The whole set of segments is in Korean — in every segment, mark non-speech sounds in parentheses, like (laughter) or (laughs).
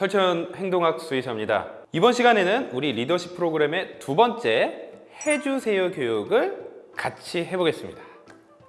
설천 행동학 수의사입니다. 이번 시간에는 우리 리더십 프로그램의 두 번째 해주세요 교육을 같이 해보겠습니다.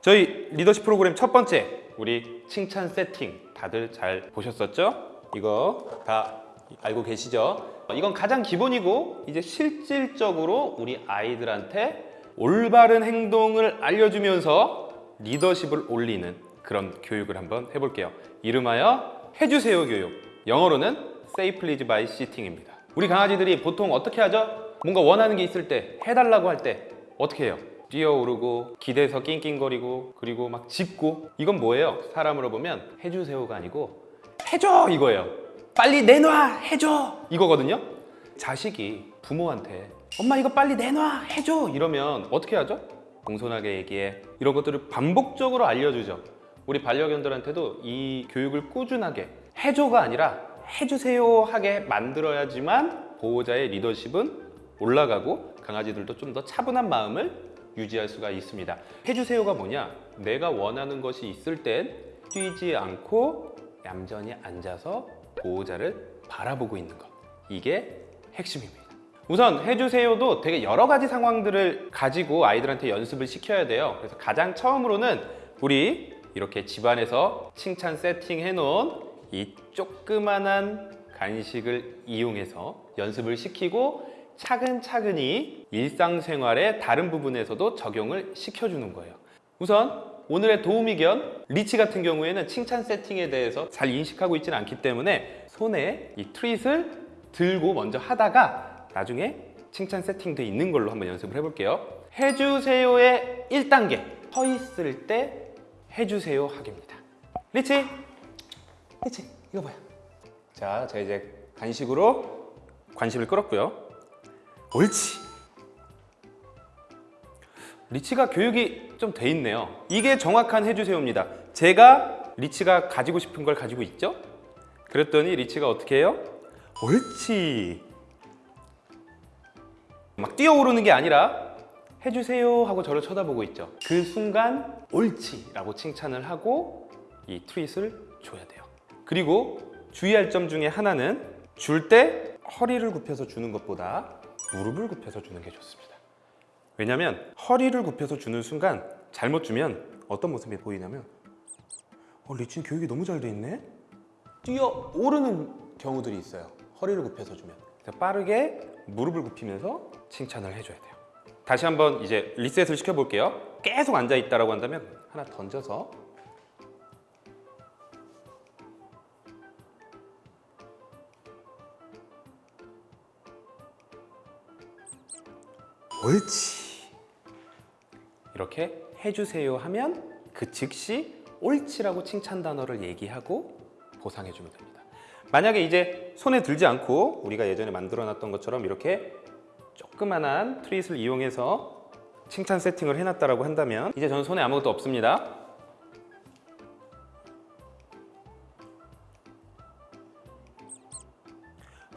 저희 리더십 프로그램 첫 번째 우리 칭찬 세팅 다들 잘 보셨었죠? 이거 다 알고 계시죠? 이건 가장 기본이고 이제 실질적으로 우리 아이들한테 올바른 행동을 알려주면서 리더십을 올리는 그런 교육을 한번 해볼게요. 이름하여 해주세요 교육. 영어로는 Say Please by Sitting입니다. 우리 강아지들이 보통 어떻게 하죠? 뭔가 원하는 게 있을 때 해달라고 할 때 어떻게 해요? 뛰어오르고 기대서 낑낑거리고 그리고 막 짖고 이건 뭐예요? 사람으로 보면 해주세요가 아니고 해줘 이거예요 빨리 내놔 해줘 이거거든요 자식이 부모한테 엄마 이거 빨리 내놔 해줘 이러면 어떻게 하죠? 공손하게 얘기해 이런 것들을 반복적으로 알려주죠 우리 반려견들한테도 이 교육을 꾸준하게 해줘가 아니라 해주세요 하게 만들어야지만 보호자의 리더십은 올라가고 강아지들도 좀 더 차분한 마음을 유지할 수가 있습니다. 해주세요가 뭐냐? 내가 원하는 것이 있을 땐 뛰지 않고 얌전히 앉아서 보호자를 바라보고 있는 것. 이게 핵심입니다. 우선 해주세요도 되게 여러 가지 상황들을 가지고 아이들한테 연습을 시켜야 돼요. 그래서 가장 처음으로는 우리 이렇게 집안에서 칭찬 세팅해 놓은 이 조그만한 간식을 이용해서 연습을 시키고 차근차근히 일상생활의 다른 부분에서도 적용을 시켜주는 거예요. 우선 오늘의 도우미견 리치 같은 경우에는 칭찬 세팅에 대해서 잘 인식하고 있지는 않기 때문에 손에 이 트릿을 들고 먼저 하다가 나중에 칭찬 세팅돼 있는 걸로 한번 연습을 해볼게요. 해주세요의 1단계. 서 있을 때 해주세요 하기입니다. 리치 리치? 이거 봐요. 자, 제가 이제 간식으로 관심을 끌었고요. 옳지. 리치가 교육이 좀 돼 있네요. 이게 정확한 해주세요입니다. 제가 리치가 가지고 싶은 걸 가지고 있죠? 그랬더니 리치가 어떻게 해요? 옳지. 막 뛰어오르는 게 아니라 해주세요 하고 저를 쳐다보고 있죠. 그 순간 옳지 라고 칭찬을 하고 이 트윗을 줘야 돼요 그리고 주의할 점 중에 하나는 줄 때 허리를 굽혀서 주는 것보다 무릎을 굽혀서 주는 게 좋습니다. 왜냐면 허리를 굽혀서 주는 순간 잘못 주면 어떤 모습이 보이냐면 어, 리치는 교육이 너무 잘 돼 있네? 뛰어 오르는 경우들이 있어요. 허리를 굽혀서 주면. 빠르게 무릎을 굽히면서 칭찬을 해줘야 돼요. 다시 한번 이제 리셋을 시켜볼게요. 계속 앉아 있다라고 한다면 하나 던져서 옳지. 이렇게 해주세요 하면 그 즉시 옳지라고 칭찬 단어를 얘기하고 보상해 주면 됩니다. 만약에 이제 손에 들지 않고 우리가 예전에 만들어 놨던 것처럼 이렇게 조그만한 트릿을 이용해서 칭찬 세팅을 해놨다고 한다면 이제 저는 손에 아무것도 없습니다.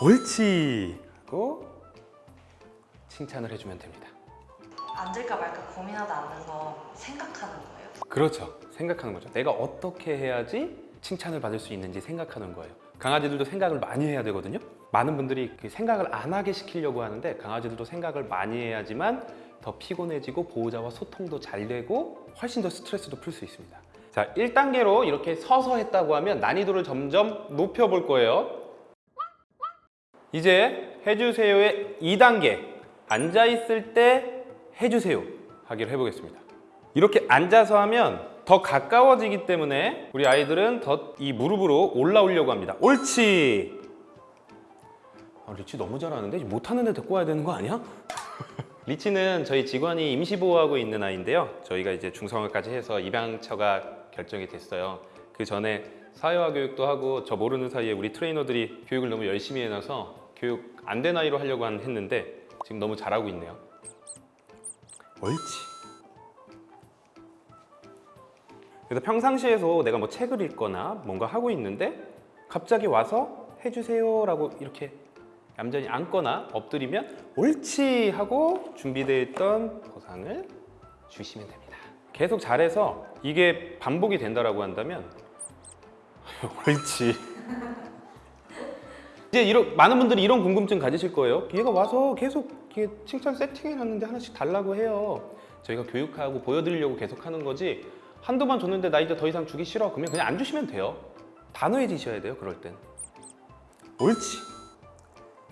옳지. 하고 칭찬을 해주면 됩니다. 앉을까 말까 고민하다 앉는 거 생각하는 거예요? 그렇죠. 생각하는 거죠. 내가 어떻게 해야지 칭찬을 받을 수 있는지 생각하는 거예요. 강아지들도 생각을 많이 해야 되거든요. 많은 분들이 그 생각을 안 하게 시키려고 하는데 강아지들도 생각을 많이 해야지만 더 피곤해지고 보호자와 소통도 잘 되고 훨씬 더 스트레스도 풀 수 있습니다. 자 1단계로 이렇게 서서 했다고 하면 난이도를 점점 높여볼 거예요. 이제 해주세요의 2단계 앉아있을 때 해주세요 하기를 해보겠습니다. 이렇게 앉아서 하면 더 가까워지기 때문에 우리 아이들은 더 이 무릎으로 올라오려고 합니다. 옳지! 아, 리치 너무 잘하는데? 못하는 데 데리고 와야 되는 거 아니야? (laughs) 리치는 저희 직원이 임시보호하고 있는 아이인데요. 저희가 이제 중성화까지 해서 입양처가 결정이 됐어요. 그 전에 사회화 교육도 하고 저 모르는 사이에 우리 트레이너들이 교육을 너무 열심히 해놔서 교육 안 된 아이로 하려고 한- 했는데 지금 너무 잘하고 있네요. 옳지. 그래서 평상시에도 내가 뭐 책을 읽거나 뭔가 하고 있는데 갑자기 와서 해주세요 라고 이렇게 얌전히 앉거나 엎드리면 옳지 하고 준비되어 있던 보상을 주시면 됩니다. 계속 잘해서 이게 반복이 된다라고 한다면 (laughs) 옳지 이제 이런 많은 분들이 이런 궁금증 가지실 거예요. 얘가 와서 계속 이렇게 칭찬 세팅해놨는데 하나씩 달라고 해요. 저희가 교육하고 보여드리려고 계속 하는 거지 한두 번 줬는데 나 이제 더 이상 주기 싫어 그러면 그냥 안 주시면 돼요. 단호해지셔야 돼요. 그럴 땐. 옳지.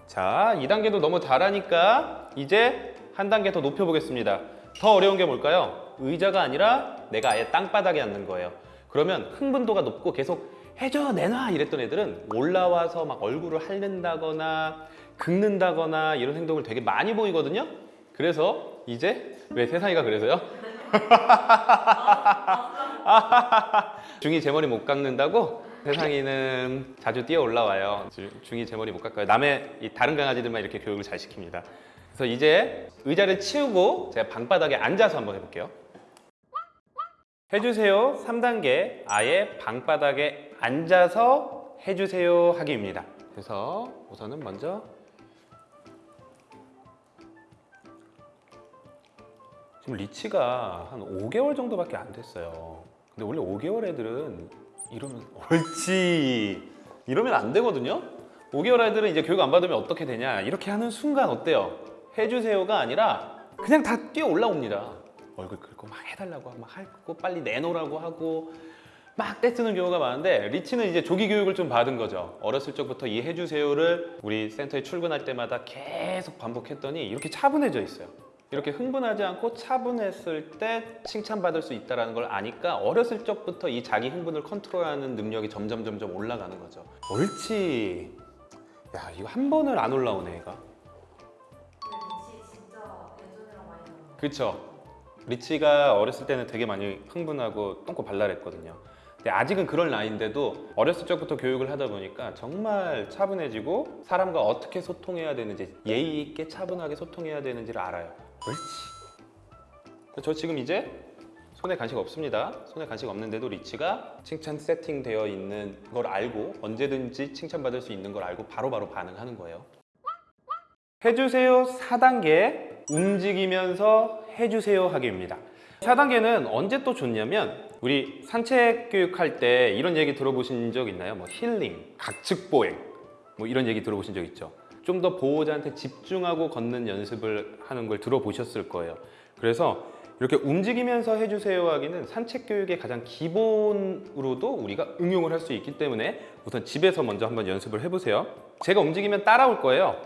자, 2단계도 너무 잘하니까 이제 한 단계 더 높여보겠습니다. 더 어려운 게 뭘까요? 의자가 아니라 내가 아예 땅바닥에 앉는 거예요. 그러면 흥분도가 높고 계속 해줘, 내놔 이랬던 애들은 올라와서 막 얼굴을 핥는다거나 긁는다거나 이런 행동을 되게 많이 보이거든요. 그래서 이제 왜 세상이가 그래서요? (laughs) 중이 제 머리 못 깎는다고? 세상이는 자주 뛰어 올라와요. 주- 중이 제 머리 못 깎아요. 남의 이 다른 강아지들만 이렇게 교육을 잘 시킵니다. 그래서 이제 의자를 치우고 제가 방바닥에 앉아서 한번 해볼게요. 해주세요 3단계 아예 방바닥에 앉아서 해주세요 하기입니다. 그래서 우선은 먼저 지금 리치가 한 5개월 정도밖에 안 됐어요. 근데 원래 5개월 애들은 이러면 옳지 이러면 안 되거든요. 5개월 애들은 이제 교육 안 받으면 어떻게 되냐 이렇게 하는 순간 어때요? 해주세요가 아니라 그냥 다 뛰어 올라옵니다. 얼굴 긁고 막 해달라고 하고 막 하고 빨리 내놓으라고 하고 막 떼쓰는 경우가 많은데 리치는 이제 조기 교육을 좀 받은 거죠. 어렸을 적부터 이 해주세요를 우리 센터에 출근할 때마다 계속 반복했더니 이렇게 차분해져 있어요. 이렇게 흥분하지 않고 차분했을 때 칭찬받을 수 있다는 걸 아니까 어렸을 적부터 이 자기 흥분을 컨트롤하는 능력이 점점 점점 올라가는 거죠. 옳지. 야 이거 한 번을 안 올라오네 얘가. 그렇죠. 리치가 어렸을 때는 되게 많이 흥분하고 똥꼬 발랄했거든요. 근데 아직은 그럴 나이인데도 어렸을 적부터 교육을 하다 보니까 정말 차분해지고 사람과 어떻게 소통해야 되는지 예의 있게 차분하게 소통해야 되는지를 알아요. 옳지. 저 지금 이제 손에 간식 없습니다. 손에 간식 없는데도 리치가 칭찬 세팅되어 있는 걸 알고 언제든지 칭찬받을 수 있는 걸 알고 바로바로 반응하는 거예요. 해주세요 4단계 움직이면서 해주세요 하기입니다 4단계는 언제 또 좋냐면 우리 산책 교육할 때 이런 얘기 들어보신 적 있나요? 뭐 힐링, 각측보행 뭐 이런 얘기 들어보신 적 있죠 좀 더 보호자한테 집중하고 걷는 연습을 하는 걸 들어보셨을 거예요 그래서 이렇게 움직이면서 해주세요 하기는 산책 교육의 가장 기본으로도 우리가 응용을 할 수 있기 때문에 우선 집에서 먼저 한번 연습을 해보세요 제가 움직이면 따라올 거예요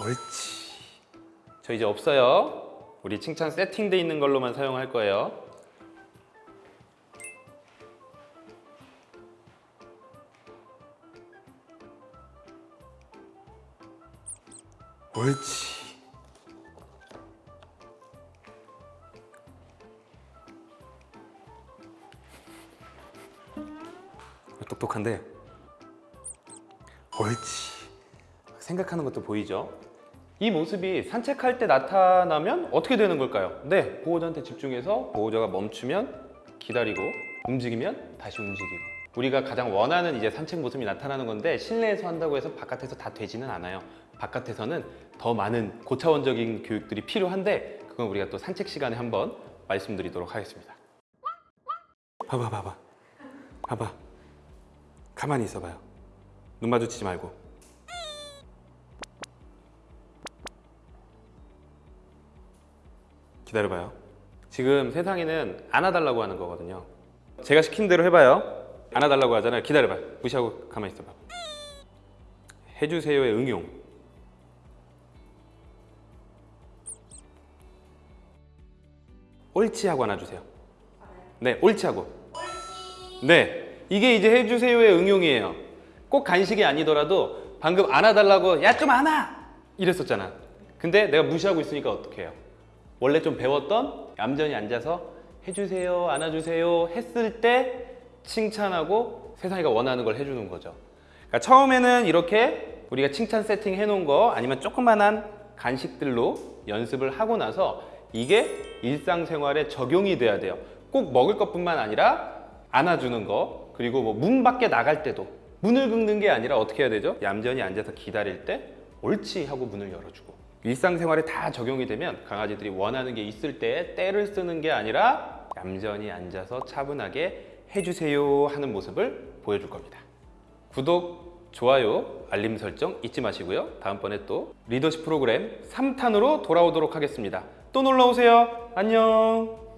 옳지. 저 이제 없어요. 우리 칭찬 세팅돼 있는 걸로만 사용할 거예요. 옳지. 똑똑한데. 옳지. 생각하는 것도 보이죠? 이 모습이 산책할 때 나타나면 어떻게 되는 걸까요? 네, 보호자한테 집중해서 보호자가 멈추면 기다리고 움직이면 다시 움직이고 우리가 가장 원하는 이제 산책 모습이 나타나는 건데 실내에서 한다고 해서 바깥에서 다 되지는 않아요. 바깥에서는 더 많은 고차원적인 교육들이 필요한데 그건 우리가 또 산책 시간에 한번 말씀드리도록 하겠습니다. 봐봐, 봐봐, 봐봐. 가만히 있어봐요. 눈 마주치지 말고. 기다려봐요. 지금 세상에는 안아달라고 하는 거거든요. 제가 시킨 대로 해봐요. 안아달라고 하잖아요. 기다려봐요. 무시하고 가만히 있어봐. 해주세요의 응용. 옳지 하고 안아주세요. 네, 옳지 하고. 네, 이게 이제 해주세요의 응용이에요. 꼭 간식이 아니더라도 방금 안아달라고 야 좀 안아 이랬었잖아. 근데 내가 무시하고 있으니까 어떻게 해요? 원래 좀 배웠던 얌전히 앉아서 해주세요, 안아주세요 했을 때 칭찬하고 세상이가 원하는 걸 해주는 거죠. 그러니까 처음에는 이렇게 우리가 칭찬 세팅 해놓은 거 아니면 조그만한 간식들로 연습을 하고 나서 이게 일상생활에 적용이 돼야 돼요. 꼭 먹을 것뿐만 아니라 안아주는 거 그리고 뭐 문 밖에 나갈 때도 문을 긁는 게 아니라 어떻게 해야 되죠? 얌전히 앉아서 기다릴 때 옳지 하고 문을 열어주고 일상생활에 다 적용이 되면 강아지들이 원하는 게 있을 때 때를 쓰는 게 아니라 얌전히 앉아서 차분하게 해주세요 하는 모습을 보여줄 겁니다. 구독, 좋아요, 알림 설정 잊지 마시고요. 다음번에 또 리더십 프로그램 3탄으로 돌아오도록 하겠습니다. 또 놀러 오세요. 안녕.